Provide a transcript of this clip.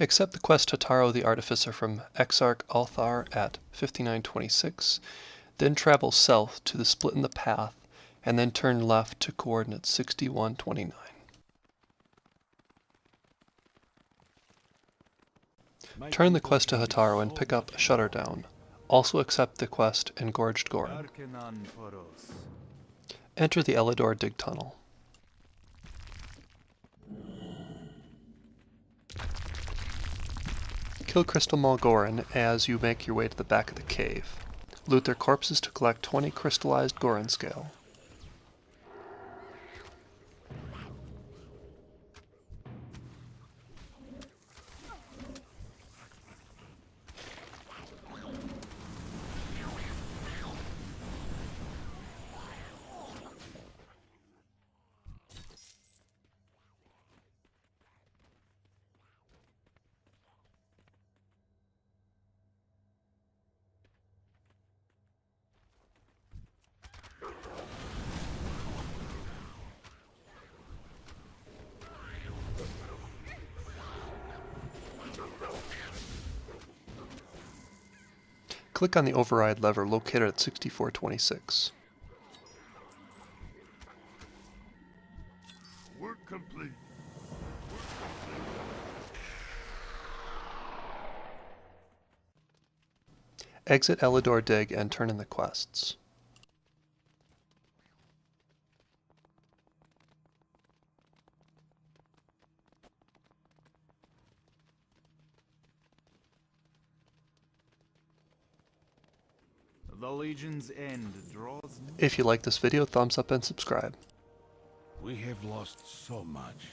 Accept the quest Hataro the Artificer from Exarch Althar at 5926, then travel south to the split in the path, and then turn left to coordinates 6129. Turn the quest to Hataro and pick up Shutterdown. Also accept the quest Engorged Goron. Enter the Elidor Dig Tunnel. Kill Crystal Maw Goron as you make your way to the back of the cave. Loot their corpses to collect 20 crystallized Goron scale. Click on the override lever located at 6426. Work complete. Exit Elidor Dig and turn in the quests. The Legion's end draws If you like this video, thumbs up and subscribe. We have lost so much.